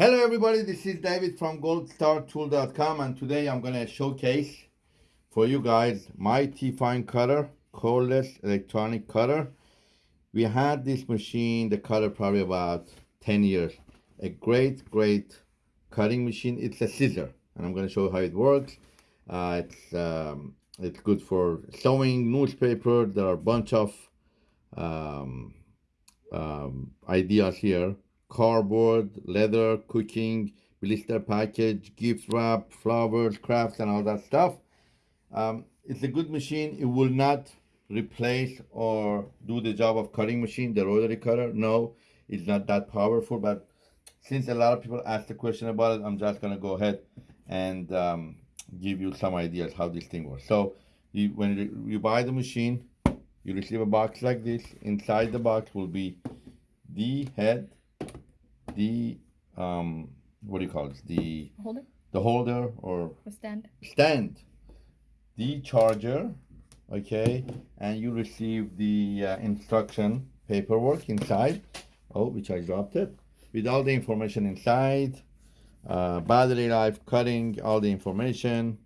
Hello everybody, this is David from goldstartool.com and today I'm going to showcase for you guys my T-Fine cutter, cordless electronic cutter. We had this machine, the cutter probably about 10 years. A great, great cutting machine. It's a scissor and I'm going to show you how it works. Uh, it's, um, it's good for sewing, newspaper. There are a bunch of um, um, ideas here cardboard, leather, cooking, blister package, gift wrap, flowers, crafts, and all that stuff. Um, it's a good machine. It will not replace or do the job of cutting machine, the rotary cutter. No, it's not that powerful. But since a lot of people asked the question about it, I'm just gonna go ahead and um, give you some ideas how this thing works. So you, when you buy the machine, you receive a box like this. Inside the box will be the head, the um, what do you call it? The holder, the holder or the stand, stand, the charger, okay, and you receive the uh, instruction paperwork inside. Oh, which I dropped it with all the information inside, uh, battery life, cutting, all the information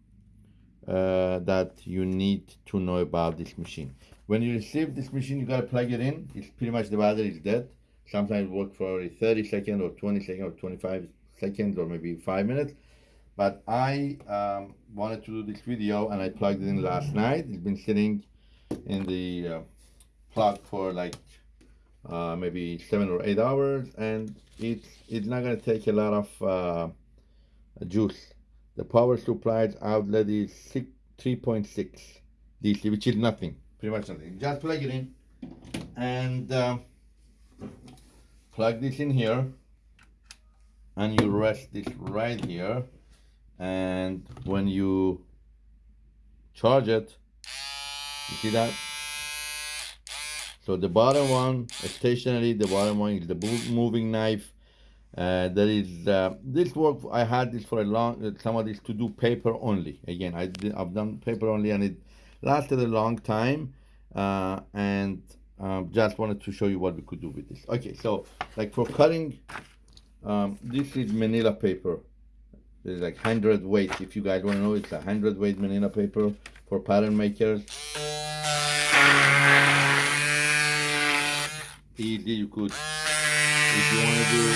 uh, that you need to know about this machine. When you receive this machine, you gotta plug it in. It's pretty much the battery is dead sometimes work for 30 seconds or 20 seconds or 25 seconds or maybe five minutes. But I um, wanted to do this video and I plugged it in last night. It's been sitting in the uh, plug for like uh, maybe seven or eight hours and it's it's not going to take a lot of uh, juice. The power supply outlet is 3.6 DC which is nothing pretty much nothing. Just plug it in and um, plug this in here and you rest this right here and when you charge it you see that? So the bottom one stationary the bottom one is the moving knife. Uh, there is uh, this work I had this for a long some of this to do paper only. Again I did, I've done paper only and it lasted a long time uh, and um, just wanted to show you what we could do with this. Okay so like for cutting um, this is manila paper. It's like 100 weight. If you guys want to know it's a 100 weight manila paper for pattern makers. Easy you could if you want to do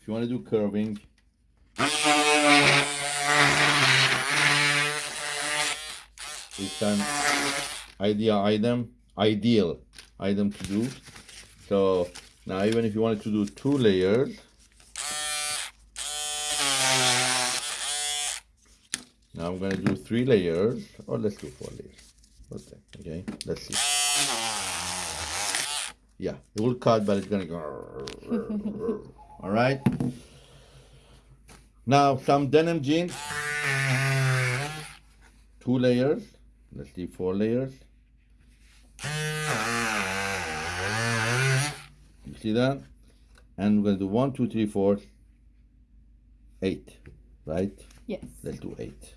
if you want to do curving. It's an idea item ideal item to do. So now even if you wanted to do two layers now I'm gonna do three layers. Or let's do four layers. Okay let's see. Yeah it will cut but it's gonna go. All right. Now some denim jeans. Two layers. Let's see four layers you see that? And we're gonna do one, two, three, four, eight, right? Yes. Let's do eight.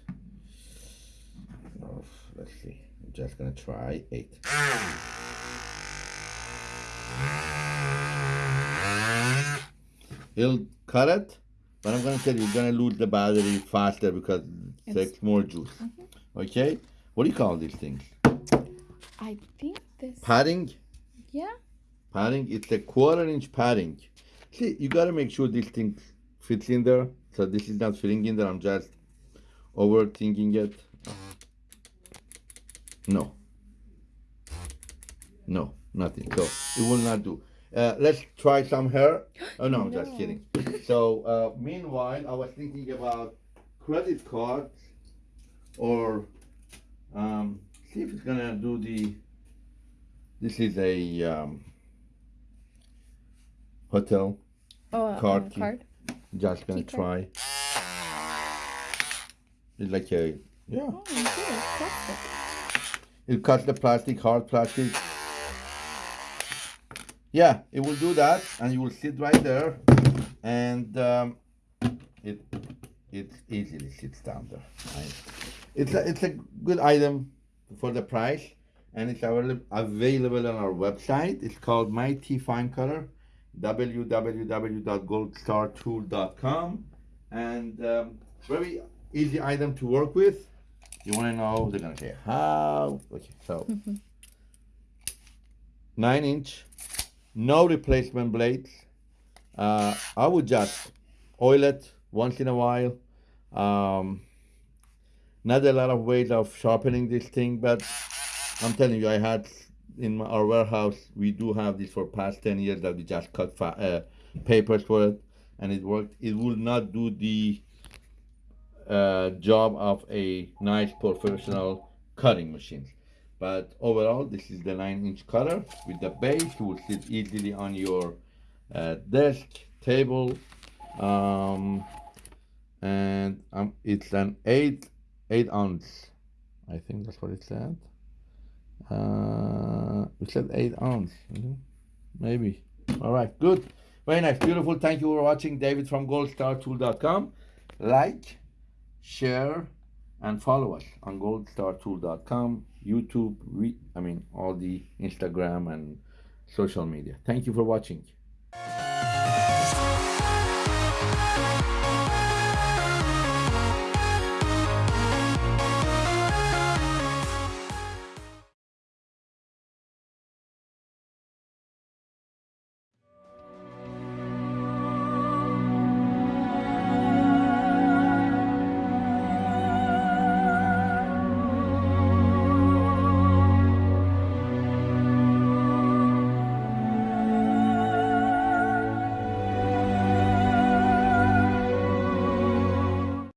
Oh, let's see. I'm just gonna try eight. He'll cut it, but I'm gonna tell you, you're gonna lose the battery faster because it takes more juice. Mm -hmm. Okay? What do you call these things? I think this. Padding? Yeah. Padding? It's a quarter inch padding. See, you gotta make sure this thing fits in there. So this is not fitting in there. I'm just overthinking it. No. No, nothing. So it will not do. Uh, let's try some hair. Oh no, I'm no. just kidding. So uh, meanwhile, I was thinking about credit cards or um, see if it's gonna do the this is a um, hotel. Oh, uh, card, uh, card. just gonna key try. It's like a yeah. Oh, it cuts the plastic hard plastic. Yeah it will do that and you will sit right there and um, it it easily sits down there right? it's a, it's a good item for the price and it's available on our website. It's called My T Fine Cutter. www.goldstartool.com and um, very easy item to work with. You want to know? They're gonna say how. Okay, so nine inch, no replacement blades. Uh, I would just oil it once in a while. Um, not a lot of ways of sharpening this thing, but I'm telling you, I had in our warehouse. We do have this for past ten years that we just cut uh, papers for it, and it worked. It will not do the uh, job of a nice professional cutting machine. But overall, this is the nine inch cutter with the base. It will sit easily on your uh, desk, table, um, and um, it's an eight eight ounce. I think that's what it said. Uh, it said eight ounce, mhm. maybe. All right, good, very nice, beautiful. Thank you for watching. David from GoldStarTool.com. Like, share, and follow us on goldstartool.com, YouTube, we, I mean, all the Instagram and social media. Thank you for watching.